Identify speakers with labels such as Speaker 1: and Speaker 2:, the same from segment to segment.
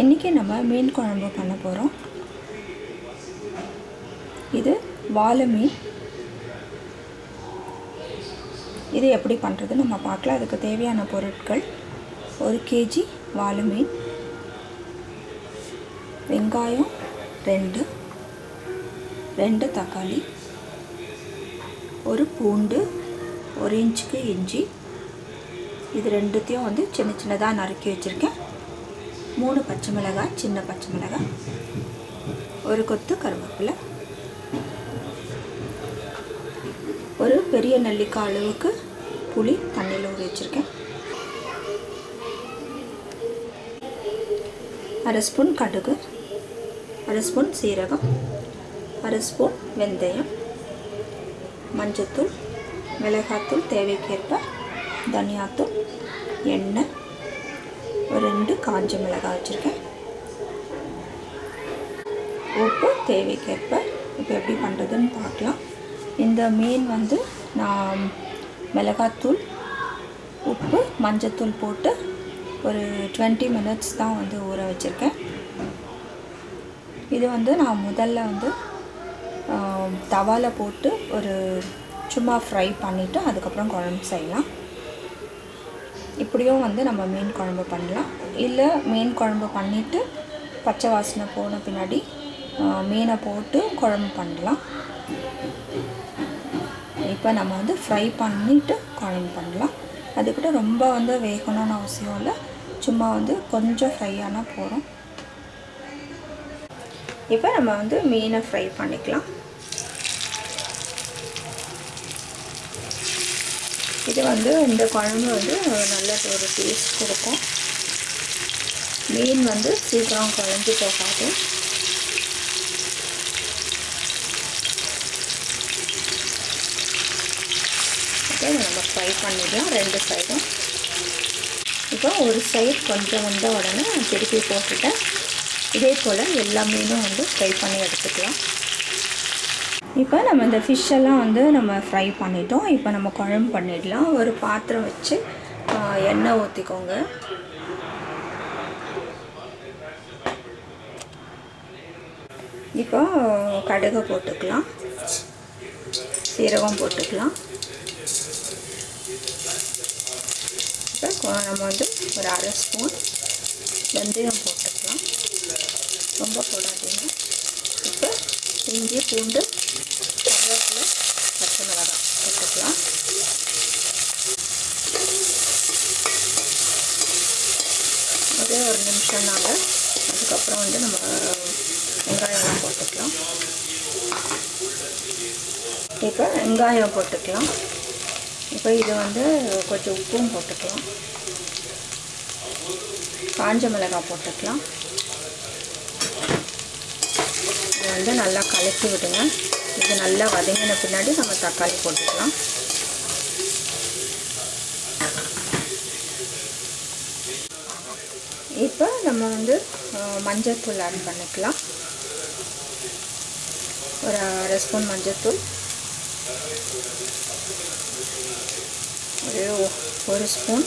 Speaker 1: இன்றைக்கி நம்ம மீன் குழம்பு பண்ண போகிறோம் இது வாழை மீன். இது எப்படி பண்ணுறது நம்ம பார்க்கலாம். அதுக்கு தேவையான பொருட்கள் ஒரு கேஜி வாழை மீன். வெங்காயம் ரெண்டு. ரெண்டு தக்காளி. ஒரு பூண்டு ஒரு இன்ச்சுக்கு இஞ்சி. இது ரெண்டுத்தையும் வந்து சின்ன சின்னதாக நறுக்கி வச்சுருக்கேன். மூணு பச்சை மிளகாய் சின்ன பச்சை மிளகாய் ஒரு கொத்து கருவேப்பிலை ஒரு பெரிய நெல்லிக்காய் அளவுக்கு புளி தண்ணியில் ஊற வச்சுருக்கேன். அரை ஸ்பூன் கடுகு அரை ஸ்பூன் சீரகம் அரை ஸ்பூன் வெந்தயம் மஞ்சத்தூள் மிளகாத்தூள் தேவைக்கேற்ப தனியாத்தூள் எண்ணெய் ஒரு ரெண்டு காஞ்ச மிளகாய் வச்சுருக்கேன். உப்பு தேவைக்கேற்ப இப்போ எப்படி பண்ணுறதுன்னு பார்க்கலாம். இந்த மீன் வந்து நான் மிளகாத்தூள் உப்பு மஞ்சத்தூள் போட்டு ஒரு டுவெண்ட்டி மினிட்ஸ் தான் வந்து ஊற வச்சுருக்கேன். இது வந்து நான் முதல்ல வந்து தவாவில் போட்டு ஒரு சும்மா ஃப்ரை பண்ணிவிட்டு அதுக்கப்புறம் குழம்பு செய்யலாம். இப்படியும் வந்து நம்ம மீன் குழம்பு பண்ணலாம். இல்லை மீன் குழம்பு பண்ணிவிட்டு பச்சை வாசனை போன பின்னாடி மீனை போட்டு குழம்பு பண்ணலாம். இப்போ நம்ம வந்து ஃப்ரை பண்ணிவிட்டு குழம்பு பண்ணலாம். அதுக்கிட்ட ரொம்ப வந்து வேகணும்னு அவசியம் இல்லை. சும்மா வந்து கொஞ்சம் ஃப்ரை ஆனால் போகிறோம் இப்போ நம்ம வந்து மீனை ஃப்ரை பண்ணிக்கலாம். இது வந்து இந்த குழம்பு வந்து நல்ல ஒரு டேஸ்ட் கொடுக்கும். மீன் வந்து சீக்கிரம் குழஞ்சி போகாது. ஓகே நம்ம ஃப்ரை பண்ணிடலாம் ரெண்டு சைடும் இப்போ ஒரு சைடு கொஞ்சம் வந்த உடனே திருப்பி போட்டுட்டேன் இதே போல் எல்லா மீனும் வந்து ஃப்ரை பண்ணி எடுத்துக்கலாம். இப்போ நம்ம இந்த ஃபிஷ்ஷெல்லாம் வந்து நம்ம ஃப்ரை பண்ணிட்டோம். இப்போ நம்ம குழம்பு பண்ணிடலாம். ஒரு பாத்திரம் வச்சு எண்ணெய் ஊற்றிக்கோங்க இப்போ கடுகை போட்டுக்கலாம். சீரகம் போட்டுக்கலாம். இப்போ நம்ம வந்து ஒரு அரை ஸ்பூன் வெந்தயம் போட்டுக்கலாம். ரொம்ப போடாதீங்க. இஞ்சி பூண்டு கருவேப்பிலை பச்சை மிளகாய் போட்டுக்கலாம். ஒரே ஒரு நிமிஷம் நாங்கள் அதுக்கப்புறம் வந்து நம்ம வெங்காயம்லாம் போட்டுக்கலாம். இப்போ வெங்காயம் போட்டுக்கலாம். இப்போ இது வந்து கொஞ்சம் உப்பும் போட்டுக்கலாம். காஞ்ச மிளகாய் போட்டுக்கலாம் இது வந்து நல்லா கலக்கி விடுங்க. இது நல்லா வதங்கின பின்னாடி நம்ம தக்காளி போட்டுக்கலாம். இப்போ நம்ம வந்து மஞ்சள்தூள் ஆட் பண்ணிக்கலாம். ஒரு அரை ஸ்பூன் மஞ்சள்தூள் ஒரு ஒரு ஸ்பூன்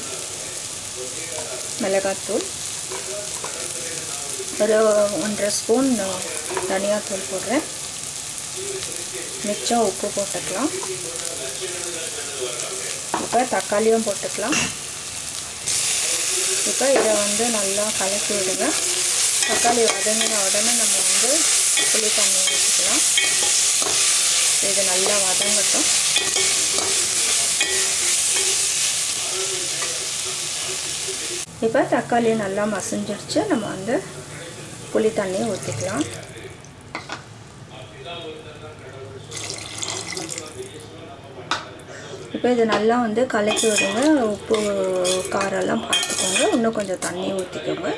Speaker 1: மிளகாத்தூள். ஒரு ஒன்றரை ஸ்பூன் தனியாத்தூள் போடுறேன். மிச்சம் உப்பு போட்டுக்கலாம். இப்போ தக்காளியும் போட்டுக்கலாம். இப்போ இதை வந்து நல்லா கலக்கி விடுங்க. தக்காளி வதங்கின உடனே நம்ம வந்து புளி தண்ணி ஊற்றிக்கலாம் இது நல்லா வதங்கட்டும். இப்போ தக்காளி நல்லா மசிஞ்சிடுச்சு நம்ம வந்து புளி தண்ணியை ஊற்றிக்கலாம் இப்போ இது நல்லா வந்து கலக்கி விடுங்க. உப்பு காரெல்லாம் பார்த்துக்கோங்க. இன்னும் கொஞ்சம் தண்ணி ஊற்றிக்கோங்க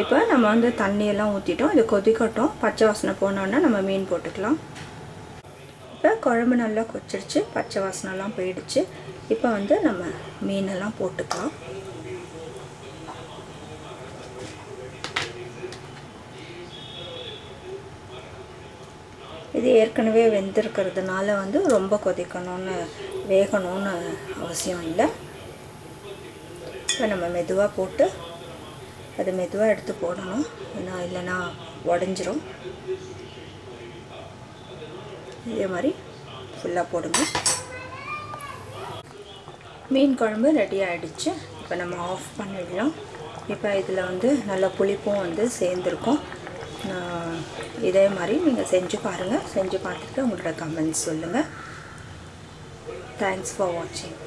Speaker 1: இப்போ நம்ம வந்து தண்ணியெல்லாம் ஊற்றிட்டோம் இது கொதிக்கட்டும். பச்சை வாசனை போனோன்னா நம்ம மீன் போட்டுக்கலாம். இப்போ குழம்பு நல்லா கொச்சிருச்சு பச்சை வாசனைலாம் போயிடுச்சு. இப்போ வந்து நம்ம மீனெல்லாம் போட்டுக்கலாம். இது ஏற்கனவே வெந்திருக்கிறதுனால வந்து ரொம்ப கொதிக்கணும்னு வேகணும்னு அவசியம் இல்லை. இப்போ நம்ம மெதுவாக போட்டு அது மெதுவாக எடுத்து போடணும். ஏன்னா இல்லைன்னா உடஞ்சிரும். இதே மாதிரி ஃபுல்லாக போடுங்க. மீன் குழம்பு ரெடி ஆகிடுச்சு இப்போ நம்ம ஆஃப் பண்ணிடலாம். இப்போ இதில் வந்து நல்லா புளிப்பும் வந்து சேர்ந்துருக்கும். இதே மாதிரி நீங்கள் செஞ்சு பாருங்கள் செஞ்சு பார்த்துட்டு உங்களோட கமெண்ட்ஸ் சொல்லுங்கள் தேங்க்ஸ் ஃபார் வாட்சிங்